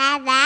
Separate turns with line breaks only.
Bye bye.